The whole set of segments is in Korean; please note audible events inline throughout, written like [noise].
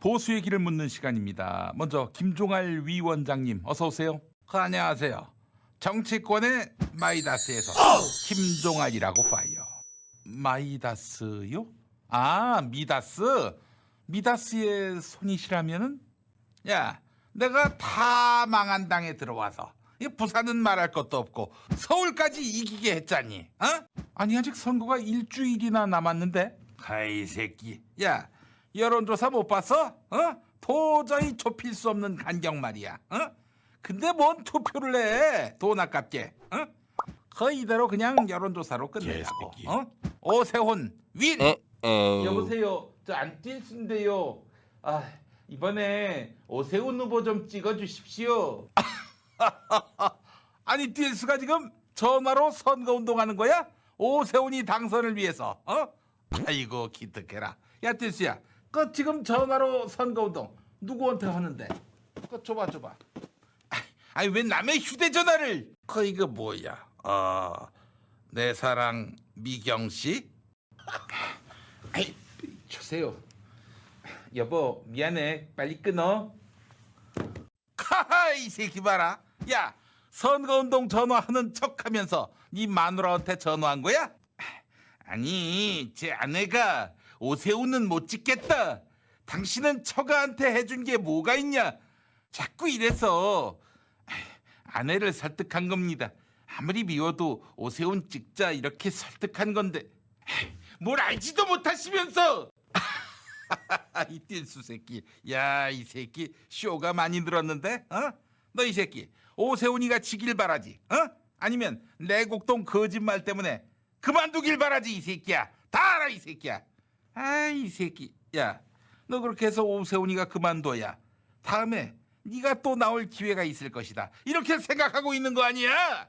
보수 얘기를 묻는 시간입니다. 먼저 김종할 위원장님 어서 오세요. 그, 안녕하세요. 정치권의 마이다스에서 김종할이라고 파이어. 마이다스요? 아 미다스. 미다스의 손이시라면은 야 내가 다 망한 당에 들어와서 이 부산은 말할 것도 없고 서울까지 이기게 했잖니. 어? 아니 아직 선거가 일주일이나 남았는데. 아이 새끼. 야 여론조사 못 봤어? 어? 도저히 좁힐 수 없는 간경 말이야. 어? 근데 뭔 투표를 해? 돈 아깝게. 어? 그 이대로 그냥 여론조사로 끝내자고. 개새끼. 어? 오세훈 윈. 어, 어. 여보세요. 저 안 뛸순데요. 아 이번에 오세훈 후보 좀 찍어주십시오. [laughs] 아니 뛸수가 지금 전화로 선거 운동하는 거야? 오세훈이 당선을 위해서. 어? 아이고 기특해라. 야 뛸수야. 그 지금 전화로 선거 운동 누구한테 하는데? 그 줘봐 줘봐. 아니 왜 남의 휴대전화를? 그 이거 뭐야? 어내 사랑 미경 씨? [laughs] 아이 주세요. 여보 미안해 빨리 끊어. 카하 이 새끼 봐라. 야 선거운동 전화하는 척하면서 네 마누라한테 전화한 거야? 아니 제 아내가 오세훈은 못 찍겠다. 당신은 처가한테 해준 게 뭐가 있냐? 자꾸 이래서 아내를 설득한 겁니다. 아무리 미워도 오세훈 찍자 이렇게 설득한 건데 뭘 알지도 못하시면서 [laughs] 이 띨수 새끼 야 이 새끼 쇼가 많이 늘었는데 어? 너 이 새끼 오세훈이가 지길 바라지 어? 아니면 내곡동 거짓말 때문에 그만두길 바라지 이 새끼야 다 알아 이 새끼야 아이 새끼. 야 너 그렇게 해서 오세훈이가 그만둬야. 다음에 네가 또 나올 기회가 있을 것이다. 이렇게 생각하고 있는 거 아니야?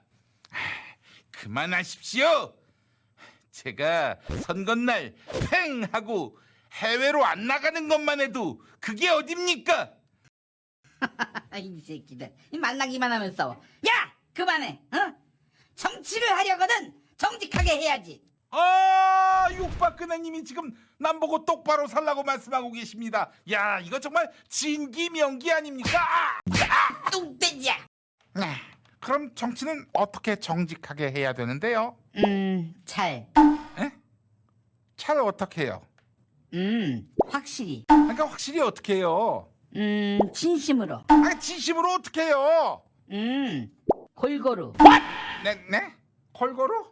아, 그만하십시오. 제가 선거날 팽 하고 해외로 안 나가는 것만 해도 그게 어딥니까? [laughs] 이 새끼들 이 만나기만 하면 싸워. 야 그만해 어? 정치를 하려거든. 정직하게 해야지 아 육박근혜님이 지금 남보고 똑바로 살라고 말씀하고 계십니다. 야 이거 정말 진기명기 아닙니까? 아! 뚱돼지야 네, 그럼 정치는 어떻게 정직하게 해야 되는데요? 음잘 에? 잘 어떻게 해요? 음, 확실히 그러니까 확실히 어떻게 해요? 음, 진심으로 아 진심으로 어떻게 해요? 음, 골고루 네, 네? 골고루?